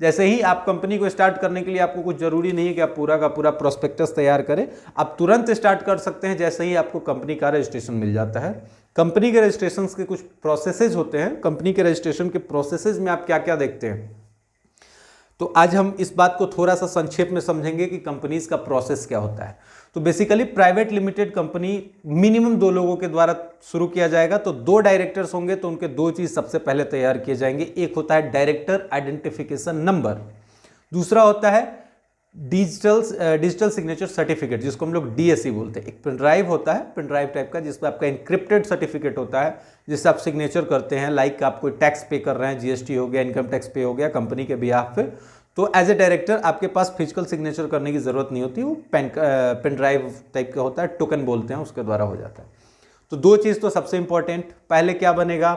जैसे ही आप कंपनी को स्टार्ट करने के लिए आपको कुछ ज़रूरी नहीं है कि आप पूरा का पूरा प्रोस्पेक्टस तैयार करें, आप तुरंत स्टार्ट कर सकते हैं जैसे ही आपको कंपनी का रजिस्ट्रेशन मिल जाता है। कंपनी के रजिस्ट्रेशन के कुछ प्रोसेसेज होते हैं। कंपनी के रजिस्ट्रेशन के प्रोसेसेज में आप क्या क्या देखते हैं? तो आज हम इस बात को थोड़ा सा संक्षेप में समझेंगे कि कंपनीज़ का प्रोसेस क्या होता है। तो basically private limited company minimum दो लोगों के द्वारा शुरू किया जाएगा। तो दो डायरेक्टर्स होंगे तो उनके दो चीज़ सबसे पहले तैयार किए जाएँगे। एक होता है डायरेक्टर आइडेंटिफिकेशन नंबर दूसरा होता है डिजिटल डिजिटल सिग्नेचर सर्टिफिकेट जिसको हम लोग डीएससी बोलते हैं। एक पेन ड्राइव होता है पेन ड्राइव टाइप का, जिसमें आपका इंक्रिप्टेड सर्टिफिकेट होता है, जिससे आप सिग्नेचर करते हैं लाइक like आप कोई टैक्स पे कर रहे हैं जीएसटी हो गया इनकम टैक्स पे हो गया कंपनी के बिहाफ पे। तो एज ए डायरेक्टर आपके पास फ़िज़िकल सिग्नेचर करने की ज़रूरत नहीं होती, वो पेन पेन ड्राइव टाइप का होता है टोकन बोलते हैं, उसके द्वारा हो जाता है। तो दो चीज़ तो सबसे इंपॉर्टेंट पहले क्या बनेगा?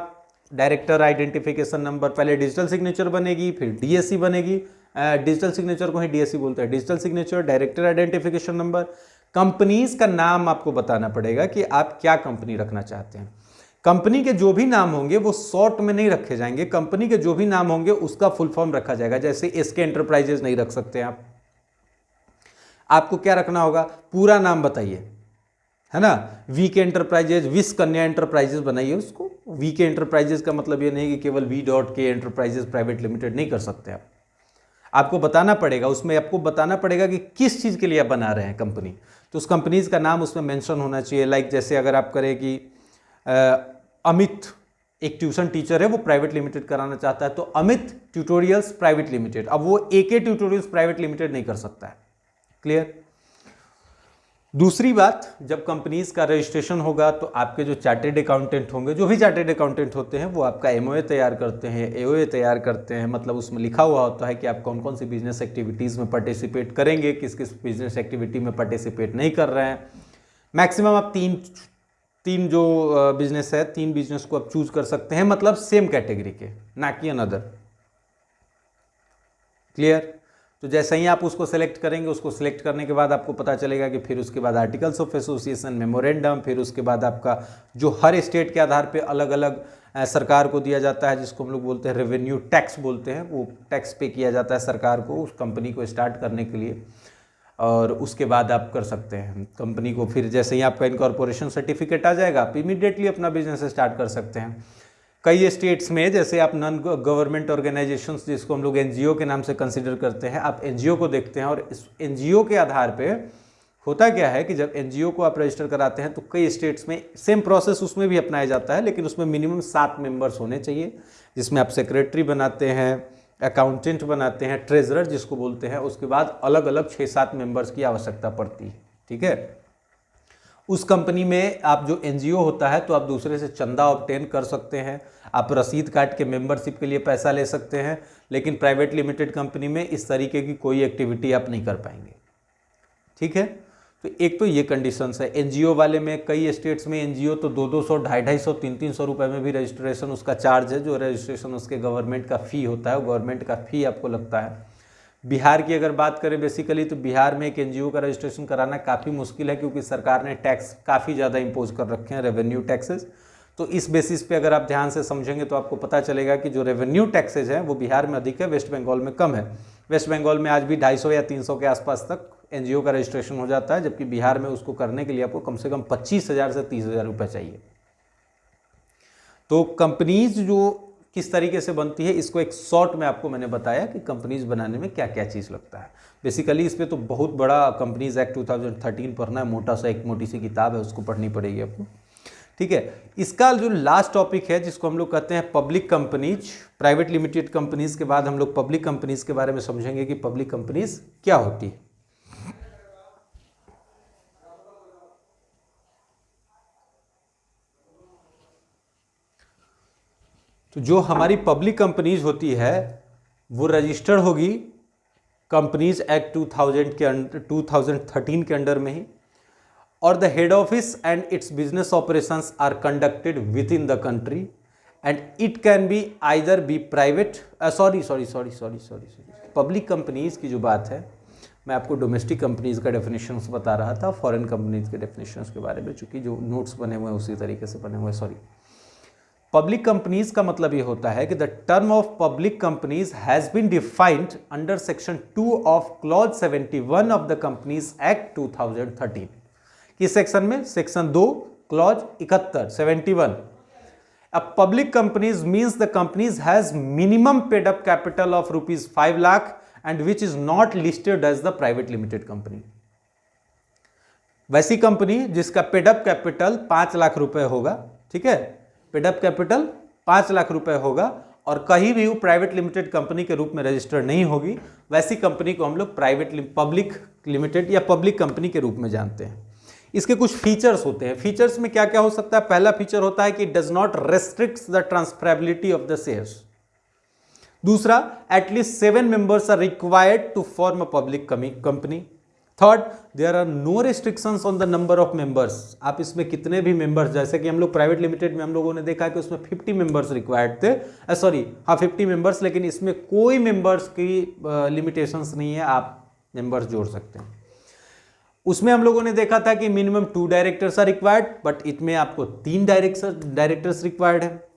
डायरेक्टर आइडेंटिफिकेशन नंबर पहले डिजिटल सिग्नेचर बनेगी, फिर डीएससी बनेगी। डिजिटल सिग्नेचर को ही डीएससी बोलते हैं। Digital signature director identification number companies का नाम आपको बताना पड़ेगा कि आप क्या कंपनी रखना चाहते हैं। कंपनी के जो भी नाम होंगे वो शॉर्ट में नहीं रखे जाएँगे। कंपनी के जो भी नाम होंगे उसका फुल फॉर्म रखा जाएगा। जैसे एसके एंटरप्राइजेस नहीं रख सकते आप। आपको क्या रखना होगा? पूरा नाम बताइए। है ना? वी के एंटरप्राइजेज विस कन्या एंटरप्राइजेस बनाइए उसको। वी के एंटरप्राइजेस का मतलब ये नहीं कि केवल V dot K enterprises private limited नहीं कर सकते आप। आपको बताना पड़ेगा। उसमें आपको बताना पड़ेगा कि किस चीज़ के लिए आप बना रहे हैं कंपनी। तो उस कंपनीज़ का नाम उसमें मेंशन होना चाहिए। लाइक जैसे अगर आप करें कि अमित एक ट्यूशन टीचर है, वो प्राइवेट लिमिटेड कराना चाहता है तो अमित ट्यूटोरियल्स प्राइवेट लिमिटेड। अब वो ए के ट्यूटोरियल्स प्राइवेट लिमिटेड नहीं कर सकता है। क्लियर दूसरी बात, जब कंपनीज़ का रजिस्ट्रेशन होगा तो आपके जो चार्टेड अकाउंटेंट होंगे, जो भी चार्टेड अकाउंटेंट होते हैं, वो आपका एमओए तैयार करते हैं एओए तैयार करते हैं मतलब उसमें लिखा हुआ होता है कि आप कौन कौन सी बिज़नेस एक्टिविटीज़ में पार्टिसिपेट करेंगे किस किस बिज़नेस एक्टिविटी में पार्टिसिपेट नहीं कर रहे हैं। मैक्सिमम आप तीन तीन जो बिज़नेस है, तीन बिज़नेस को आप चूज़ कर सकते हैं मतलब सेम कैटेगरी के, ना कि अनदर क्लियर तो जैसे ही आप उसको सेलेक्ट करेंगे, उसको सेलेक्ट करने के बाद आपको पता चलेगा कि फिर उसके बाद आर्टिकल्स ऑफ़ एसोसिएशन मेमोरेंडम फिर उसके बाद आपका जो हर स्टेट के आधार पे अलग अलग सरकार को दिया जाता है, जिसको हम लोग बोलते हैं रेवेन्यू टैक्स बोलते हैं, वो टैक्स पे किया जाता है सरकार को, उस कंपनी को स्टार्ट करने के लिए। और उसके बाद आप कर सकते हैं। कंपनी को फिर जैसे ही आपका इनकॉर्पोरेशन सर्टिफिकेट आ जाएगा, आप इमीडिएटली अपना बिज़नेस स्टार्ट कर सकते हैं। कई स्टेट्स में जैसे आप नॉन गवर्नमेंट ऑर्गेनाइजेशन जिसको हम लोग एनजीओ के नाम से कंसिडर करते हैं, आप एनजीओ को देखते हैं और इस एनजीओ के आधार पर होता क्या है कि जब एनजीओ को आप रजिस्टर कराते हैं तो कई स्टेट्स में सेम प्रोसेस उसमें भी अपनाया जाता है, लेकिन उसमें मिनिमम सात मेंबर्स होने चाहिए, जिसमें आप सेक्रेटरी बनाते हैं अकाउंटेंट बनाते हैं ट्रेजरर जिसको बोलते हैं, उसके बाद अलग अलग छः सात मेंबर्स की आवश्यकता पड़ती है, ठीक है? उस कंपनी में आप जो एनजीओ होता है तो आप दूसरे से चंदा ऑप्टेन कर सकते हैं। आप रसीद काट के मेंबरशिप के लिए पैसा ले सकते हैं, लेकिन प्राइवेट लिमिटेड कंपनी में इस तरीके की कोई एक्टिविटी आप नहीं कर पाएँगे, ठीक है? तो एक तो ये कंडीशंस है। एनजीओ वाले में, कई स्टेट्स में एनजीओ तो दो दो सौ, ढाई ढाई सौ, तीन तीन सौ रुपये में भी रजिस्ट्रेशन उसका चार्ज है, जो रजिस्ट्रेशन उसके गवर्नमेंट का फ़ी होता है गवर्नमेंट का फ़ी आपको लगता है। बिहार की अगर बात करें बेसिकली तो बिहार में एक एनजीओ का रजिस्ट्रेशन कराना काफ़ी मुश्किल है, क्योंकि सरकार ने टैक्स काफ़ी ज़्यादा इम्पोज कर रखे हैं रेवेन्यू टैक्सेस तो इस बेसिस पे अगर आप ध्यान से समझेंगे तो आपको पता चलेगा कि जो रेवेन्यू टैक्सेज हैं, वो बिहार में अधिक है वेस्ट बंगाल में कम है। वेस्ट बंगाल में आज भी 250 या 300 के आसपास तक एनजीओ का रजिस्ट्रेशन हो जाता है, जबकि बिहार में उसको करने के लिए आपको कम से कम पच्चीस हज़ार से तीस हज़ार रुपये चाहिए। तो कंपनीज़ जो किस तरीके से बनती है, इसको एक शॉर्ट में आपको मैंने बताया कि कंपनीज़ बनाने में क्या क्या चीज़ लगता है। बेसिकली इस पर तो बहुत बड़ा कंपनीज़ एक्ट 2013 पढ़ना है मोटा सा एक मोटी सी किताब है, उसको पढ़नी पड़ेगी आपको। ठीक है, इसका जो लास्ट टॉपिक है, जिसको हम लोग कहते हैं public companies private limited companies के बाद हम लोग पब्लिक कंपनीज़ के बारे में समझेंगे कि पब्लिक कंपनीज़ क्या होती है। तो जो हमारी पब्लिक कंपनीज़ होती है, वो रजिस्टर्ड होगी कंपनीज़ एक्ट 2000 के अंडर 2013 के अंडर में ही। और the head office and its business operations are conducted within the country and it can be either be private sorry sorry sorry sorry sorry sorry public companies की जो बात है, मैं आपको डोमेस्टिक कंपनीज़ का डेफिनेशन बता रहा था फॉरेन कंपनीज़ के डेफिनेशन के बारे में, चूँकि जो नोट्स बने हुए हैं उसी तरीके से बने हुए हैं सॉरी पब्लिक कंपनीज़ का मतलब ये होता है कि the term of public companies has been defined under section two of clause 71 of the companies act 2013 किस सेक्शन में? सेक्शन दो क्लॉज इकहत्तर 71 public companies means the companies has minimum paid up capital of rupees five lakh and which is not listed as the private limited company वैसी company जिसका paid up capital पाँच लाख रुपए होगा, ठीक है? पेडअप कैपिटल पाँच लाख रुपए होगा और कहीं भी वो प्राइवेट लिमिटेड कंपनी के रूप में रजिस्टर्ड नहीं होगी, वैसी कंपनी को हम लोग प्राइवेट पब्लिक लिमिटेड या पब्लिक कंपनी के रूप में जानते हैं। इसके कुछ फीचर्स होते हैं। फीचर्स में क्या क्या हो सकता है? पहला फीचर होता है कि does not restrict the transferability of the shares दूसरा at least seven members are required to form a public company third there are no restriction on the number of members आप इसमें कितने भी मेंबर्स जैसे कि हम लोग प्राइवेट लिमिटेड में हम लोगों ने देखा कि उसमें 50 मेंबर्स रिक्वायर्ड थे। सॉरी हाँ 50 मेंबर्स लेकिन इसमें कोई मेंबर्स की लिमिटेशंस uh, नहीं है आप मेंबर्स जोड़ सकते हैं। उसमें हम लोगों ने देखा था कि minimum two directors are required but इसमें आपको तीन डायरेक्टर डायरेक्टर्स रिक्वायर्ड है।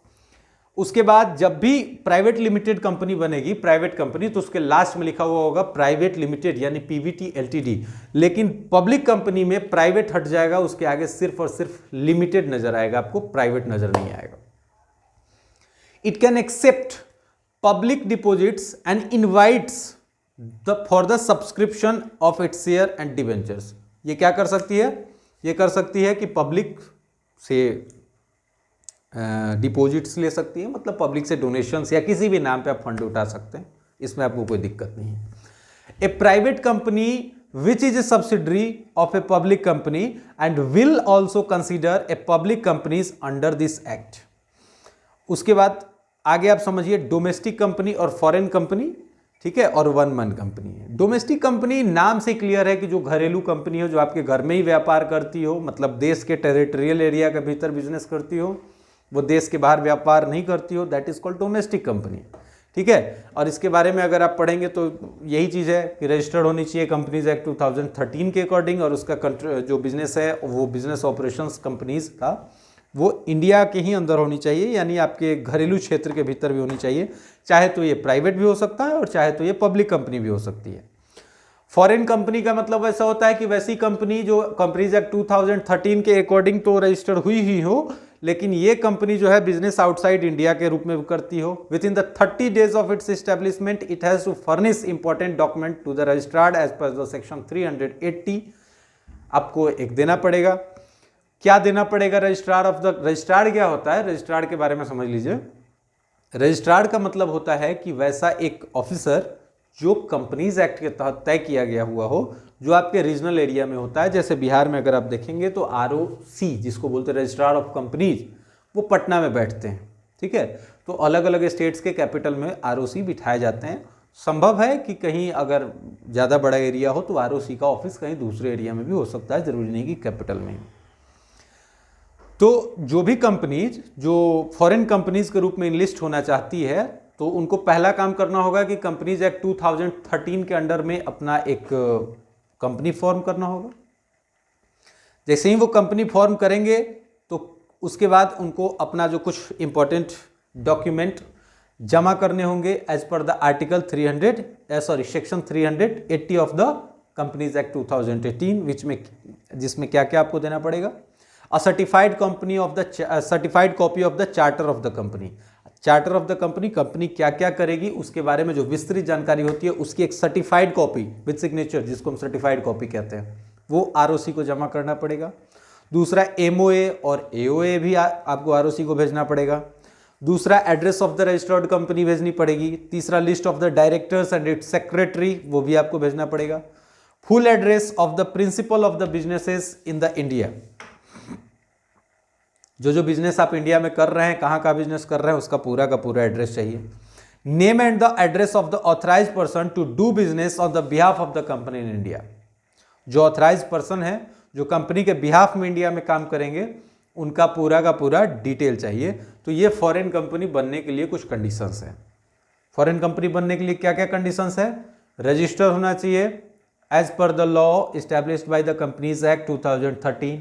उसके बाद जब भी प्राइवेट लिमिटेड कंपनी बनेगी, प्राइवेट कंपनी तो उसके लास्ट में लिखा हुआ होगा प्राइवेट लिमिटेड, यानी पीवीटी, एलटीडी। लेकिन पब्लिक कंपनी में प्राइवेट हट जाएगा, उसके आगे सिर्फ़ और सिर्फ़ लिमिटेड नज़र आएगा, आपको प्राइवेट नज़र नहीं आएगा। It can accept public deposits and invites the for the subscription of its share and debentures ये क्या कर सकती है? ये कर सकती है कि पब्लिक से डिपॉजिट्स ले सकती है मतलब पब्लिक से डोनेशंस या किसी भी नाम पे आप फंड उठा सकते हैं, इसमें आपको कोई दिक्कत नहीं है। A private company which is a subsidiary of a public company and will also consider a public companies under this act उसके बाद आगे आप समझिए डोमेस्टिक कंपनी और फॉरेन कंपनी ठीक है, और वन मन कंपनी है। डोमेस्टिक कंपनी नाम से क्लियर है कि जो घरेलू कंपनी हो, जो आपके घर में ही व्यापार करती हो मतलब देश के टेरिटोरियल एरिया के भीतर बिज़नेस करती हो वो देश के बाहर व्यापार नहीं करती हो that is called domestic company ठीक है? और इसके बारे में अगर आप पढ़ेंगे तो यही चीज़ है कि रजिस्टर्ड होनी चाहिए कंपनीज़ एक्ट 2013 के अकॉर्डिंग और उसका जो बिज़नेस है, वो बिज़नेस ऑपरेशंस कंपनीज़ का, वो इंडिया के ही अंदर होनी चाहिए, यानी आपके घरेलू क्षेत्र के भीतर भी होनी चाहिए। चाहे तो ये प्राइवेट भी हो सकता है और चाहे तो ये पब्लिक कंपनी भी हो सकती है। फॉरेन कंपनी का मतलब ऐसा होता है कि वैसी कंपनी जो कंपनीज़ एक्ट 2013 के अकॉर्डिंग तो रजिस्टर्ड हुई ही हो लेकिन ये कंपनी जो है बिज़नेस आउटसाइड इंडिया के रूप में करती हो। Within the thirty days of its establishment it has to furnish important document to the registrar as per the section 380 आपको एक देना पड़ेगा। क्या देना पड़ेगा रजिस्ट्रार ऑफ़ द रजिस्ट्रार क्या होता है? रजिस्ट्रार के बारे में समझ लीजिए। रजिस्ट्रार का मतलब होता है कि वैसा एक ऑफिसर जो कंपनीज़ एक्ट के तहत तय किया गया हुआ हो, जो आपके रीजनल एरिया में होता है, जैसे बिहार में अगर आप देखेंगे तो आरओसी जिसको बोलते हैं रजिस्ट्रार ऑफ़ कंपनीज़ वो पटना में बैठते हैं, ठीक है? तो अलग अलग स्टेट्स के कैपिटल में आरओसी बिठाए जाते हैं। संभव है कि कहीं अगर ज़्यादा बड़ा एरिया हो तो आरओसी का ऑफ़िस कहीं दूसरे एरिया में भी हो सकता है, ज़रूरी नहीं कि कैपिटल में तो जो भी कंपनीज़ जो फॉरेन कंपनीज़ के रूप में इनलिस्ट होना चाहती है तो उनको पहला काम करना होगा कि कंपनीज़ एक्ट 2013 के अंडर में अपना एक कंपनी फॉर्म करना होगा। जैसे ही वो कंपनी फॉर्म करेंगे तो उसके बाद उनको अपना जो कुछ इंपॉर्टेंट डॉक्यूमेंट जमा करने होंगे as per the article 300 sorry section 380 of the companies act 2018 which में जिसमें क्या क्या आपको देना पड़ेगा। Certified company of the uh, certified copy of the charter of the company charter of the company company क्या क्या करेगी उसके बारे में जो विस्तृत जानकारी होती है उसकी एक सर्टिफाइड कॉपी विद सिग्नेचर जिसको हम सर्टिफाइड कॉपी कहते हैं वो आरओसी को जमा करना पड़ेगा। दूसरा एम और ए भी आ, आपको आर को भेजना पड़ेगा। दूसरा address of the registered company भेजनी पड़ेगी। तीसरा list of the directors and it secretary वो भी आपको भेजना पड़ेगा। Full address of the principal of the businesses in the India जो जो बिज़नेस आप इंडिया में कर रहे हैं, कहाँ का बिज़नेस कर रहे हैं, उसका पूरा का पूरा एड्रेस चाहिए। Name and the address of the authorise person to do business on the behalf of the company in India जो ऑथराइज पर्सन है, जो कंपनी के बिहाफ में इंडिया में काम करेंगे, उनका पूरा का पूरा डिटेल चाहिए। तो ये फॉरेन कंपनी बनने के लिए कुछ कंडीशंस हैं। फॉरेन कंपनी बनने के लिए क्या क्या कंडीशंस है? रजिस्टर होना चाहिए। As per the law established by the companies act 2013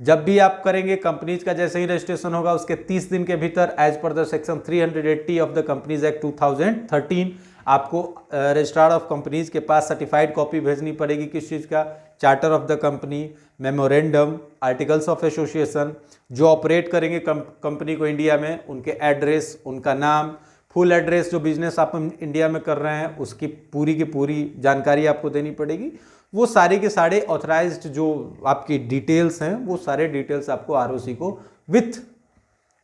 जब भी आप करेंगे, कंपनीज़ का जैसे ही रजिस्ट्रेशन होगा, उसके 30 दिन के भीतर as per the section 380 of the companies act 2013 आपको रजिस्ट्रार ऑफ़ कंपनीज़ के पास सर्टिफाइड कॉपी भेजनी पड़ेगी किस चीज़ का? Charter of the company memorandum articles of association जो ऑपरेट करेंगे कंपनी को इंडिया में, उनके एड्रेस उनका नाम फुल एड्रेस जो बिज़नेस आप इंडिया में कर रहे हैं, उसकी पूरी की पूरी जानकारी आपको देनी पड़ेगी। वो सारे के सारे ऑथराइज जो आपकी डिटेल्स हैं, वो सारे डिटेल्स आपको आरओसी को विथ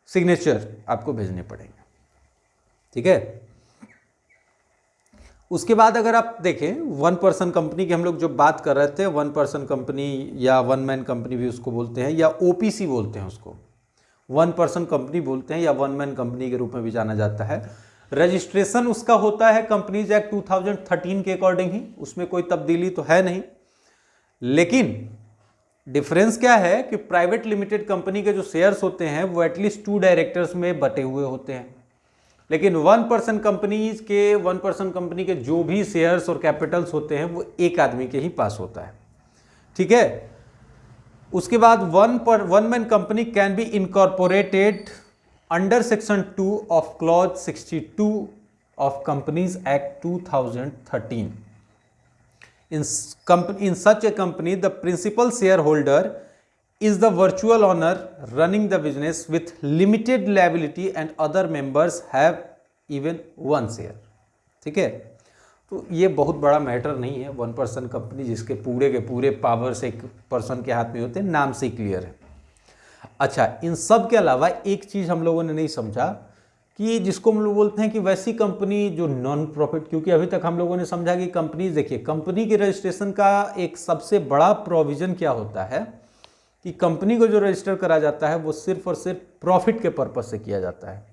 सिग्नेचर आपको भेजने पड़ेंगे। ठीक है? उसके बाद अगर आप देखें वन पर्सन कंपनी की हम लोग जो बात कर रहे थे वन पर्सन कंपनी या वन मैन कंपनी भी उसको बोलते हैं, या ओपीसी बोलते हैं उसको। वन पर्सन कंपनी बोलते हैं या वन मैन कंपनी के रूप में भी जाना जाता है। रजिस्ट्रेशन उसका होता है कंपनीज़ एक्ट 2013 के अकॉर्डिंग ही, उसमें कोई तब्दीली तो है नहीं। लेकिन डिफरेंस क्या है कि प्राइवेट लिमिटेड कंपनी के जो शेयर्स होते हैं, वो एटलीस्ट टू डायरेक्टर्स में बटे हुए होते हैं। लेकिन वन पर्सन कंपनीज़ के वन पर्सन कंपनी के जो भी शेयर्स और कैपिटल्स होते हैं, वो एक आदमी के ही पास होता है। ठीक है? उसके बाद वन पर one man company can be incorporated under section two of clause 62 of companies act 2013 in company in such a company the principal shareholder is the virtual owner running the business with limited liability and other members have even one share ठीक है तो ये बहुत बड़ा matter नहीं है one person company जिसके पूरे के पूरे पावर्स एक पर्सन के हाथ में होते हैं नाम से क्लियर है अच्छा इन सब के अलावा एक चीज़ हम लोगों ने नहीं समझा कि जिसको हम लोग बोलते हैं कि वैसी कंपनी जो नॉन प्रॉफिट क्योंकि अभी तक हम लोगों ने समझा कि कंपनी, देखिए, कंपनी के रजिस्ट्रेशन का एक सबसे बड़ा प्रोविज़न क्या होता है कि कंपनी को जो रजिस्टर करा जाता है, वो सिर्फ़ और सिर्फ़ प्रॉफिट के पर्पज़ से किया जाता है।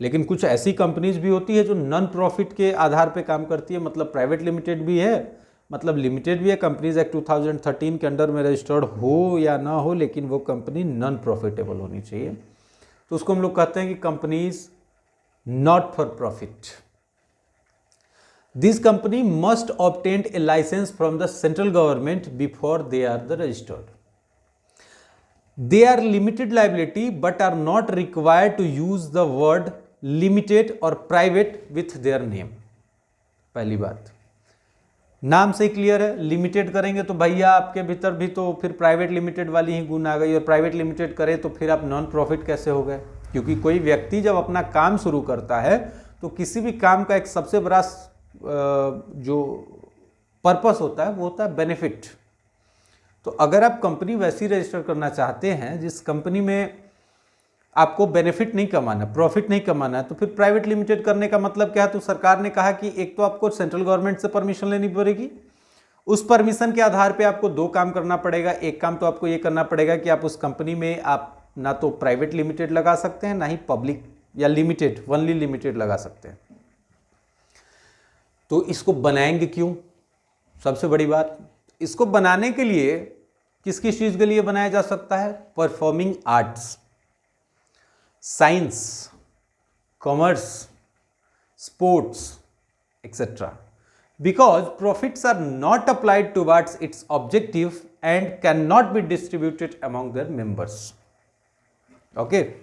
लेकिन कुछ ऐसी कंपनीज़ भी होती है जो नॉन प्रॉफिट के आधार पे काम करती है मतलब प्राइवेट लिमिटेड भी है मतलब लिमिटेड भी है कंपनीज़ एक्ट 2013 के अंडर में रजिस्टर्ड हो या ना हो, लेकिन वो कंपनी नॉन प्रॉफिटेबल होनी चाहिए। तो उसको हम लोग कहते हैं कि companies not for profit this company must obtained a licence from the central government before they are the registered they are limited liability, but are not required to use the word limited or private with their name पहली बात। नाम से ही clear है limited करेंगे तो भैया आपके भीतर भी तो फिर प्राइवेट लिमिटेड वाली ही गुण आ गई और प्राइवेट लिमिटेड करें तो फिर आप नॉन प्रॉफिट कैसे हो गए? क्योंकि कोई व्यक्ति जब अपना काम शुरू करता है तो किसी भी काम का एक सबसे बड़ा जो पर्पस होता है, वो होता है बेनिफिट तो अगर आप कंपनी वैसी रजिस्टर करना चाहते हैं, जिस कंपनी में आपको बेनिफिट नहीं कमाना प्रॉफिट नहीं कमाना तो फिर प्राइवेट लिमिटेड करने का मतलब क्या? है तो सरकार ने कहा कि एक तो आपको सेंट्रल गवर्नमेंट से परमिशन लेनी पड़ेगी। उस परमिशन के आधार पे आपको दो काम करना पड़ेगा। एक काम तो आपको ये करना पड़ेगा कि आप उस कंपनी में आप ना तो प्राइवेट लिमिटेड लगा सकते हैं, ना ही पब्लिक या लिमिटेड वनली लिमिटेड लगा सकते हैं। तो इसको बनाएँगे क्यों? सबसे बड़ी बात, इसको बनाने के लिए किस किस चीज़ के लिए बनाया जा सकता है? Performing arts science, commerce, sports, etc. Because profits are not applied towards its objective and cannot be distributed among their members. Okay.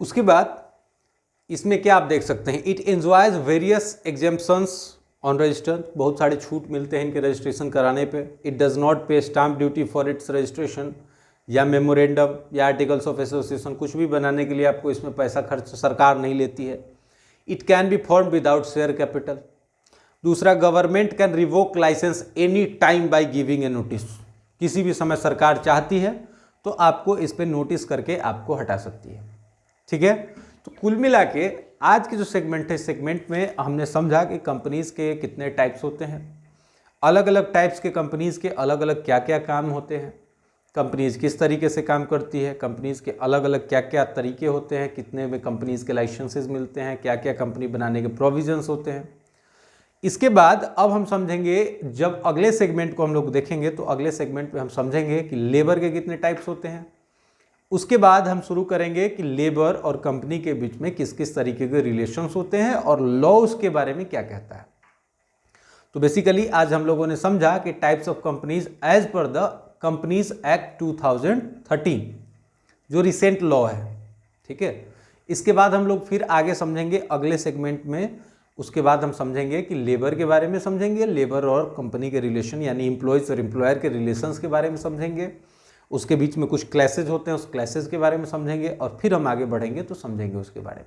उसके बाद इसमें क्या आप देख सकते हैं? It enjoys various exemptions on register बहुत सारे छूट मिलते हैं इनके रजिस्ट्रेशन कराने पे। It does not pay stamp duty for its registration या मेमोरेंडम या आर्टिकल्स ऑफ़ एसोसिएशन कुछ भी बनाने के लिए आपको इसमें पैसा खर्च सरकार नहीं लेती है। It can be form without share capital दूसरा government can revoke licence any time by giving a notice किसी भी समय सरकार चाहती है तो आपको इस पर नोटिस करके आपको हटा सकती है। ठीक है? तो कुल मिला के आज के जो सेगमेंट है सेगमेंट में हमने समझा कि कंपनीज़ के कितने टाइप्स होते हैं। अलग अलग टाइप्स के कंपनीज़ के अलग अलग क्या क्या काम होते हैं। कंपनीज़ किस तरीके से काम करती है? कंपनीज़ के अलग अलग क्या क्या तरीके होते हैं? कितने में कंपनीज़ के लाइसेंसेज मिलते हैं? क्या क्या कंपनी बनाने के प्रोविजंस होते हैं? इसके बाद अब हम समझेंगे, जब अगले सेगमेंट को हम लोग देखेंगे तो अगले सेगमेंट में हम समझेंगे कि लेबर के कितने टाइप्स होते हैं। उसके बाद हम शुरू करेंगे कि लेबर और कंपनी के बीच में किस किस तरीके के रिलेशंस होते हैं और लॉ उसके बारे में क्या कहता है। तो बेसिकली आज हम लोगों ने समझा कि types of companies as per the companies act 2013 जो रिसेंट लॉ है, ठीक है? इसके बाद हम लोग फिर आगे समझेंगे अगले सेगमेंट में। उसके बाद हम समझेंगे कि लेबर के बारे में समझेंगे लेबर और कंपनी के रिलेशन यानी इम्प्लॉयज़ और एम्प्लॉयर के रिलेशंस के बारे में समझेंगे। उसके बीच में कुछ क्लासेज होते हैं, उस क्लासेज के बारे में समझेंगे और फिर हम आगे बढ़ेंगे तो समझेंगे उसके बारे में।